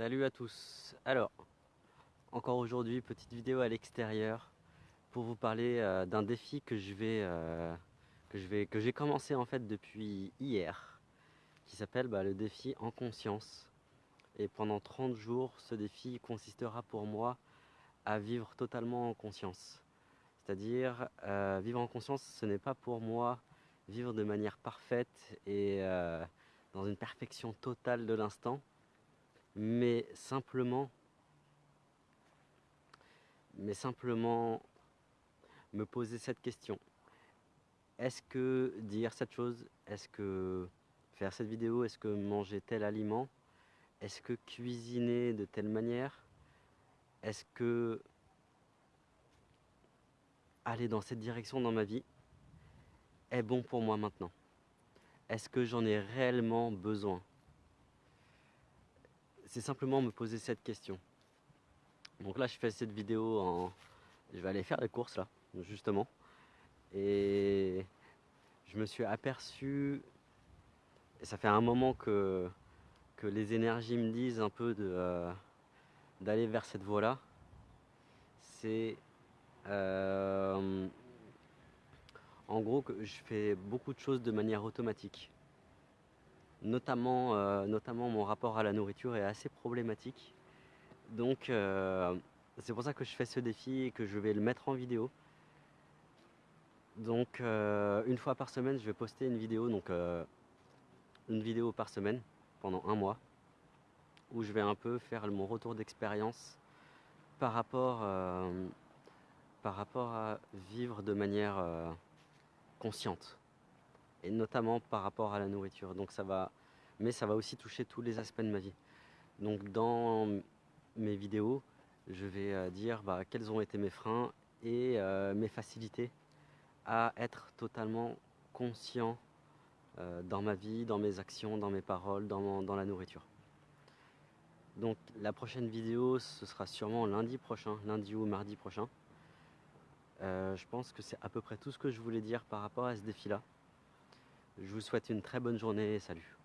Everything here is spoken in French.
Salut à tous. Alors, encore aujourd'hui, petite vidéo à l'extérieur pour vous parler euh, d'un défi euh, que je vais que j'ai commencé en fait depuis hier, qui s'appelle bah, le défi en conscience. Et pendant 30 jours, ce défi consistera pour moi à vivre totalement en conscience. C'est-à-dire, euh, vivre en conscience, ce n'est pas pour moi vivre de manière parfaite et dans une perfection totale de l'instant, mais simplement, mais simplement me poser cette question. Est-ce que dire cette chose, est-ce que faire cette vidéo, est-ce que manger tel aliment, est-ce que cuisiner de telle manière, est-ce que aller dans cette direction dans ma vie est bon pour moi maintenant? Est-ce que j'en ai réellement besoin? C'est simplement me poser cette question. Donc là, je fais cette vidéo en... Je vais aller faire les courses là, justement. Et je me suis aperçu, et ça fait un moment que, que les énergies me disent un peu euh, d'aller vers cette voie-là. C'est euh, en gros que je fais beaucoup de choses de manière automatique notamment, euh, notamment mon rapport à la nourriture est assez problématique. Donc euh, c'est pour ça que je fais ce défi et que je vais le mettre en vidéo. Donc euh, une fois par semaine, je vais poster une vidéo, donc une vidéo par semaine pendant un mois, où je vais un peu faire mon retour d'expérience par rapport, par rapport à vivre de manière consciente et notamment par rapport à la nourriture. Donc ça va, mais ça va aussi toucher tous les aspects de ma vie. Donc dans mes vidéos, je vais euh, dire bah, quels ont été mes freins et euh, mes facilités à être totalement conscient euh, dans ma vie, dans mes actions, dans mes paroles, dans, dans la nourriture. Donc la prochaine vidéo, ce sera sûrement lundi prochain, lundi ou mardi prochain. je pense que c'est à peu près tout ce que je voulais dire par rapport à ce défi-là. Je vous souhaite une très bonne journée et salut.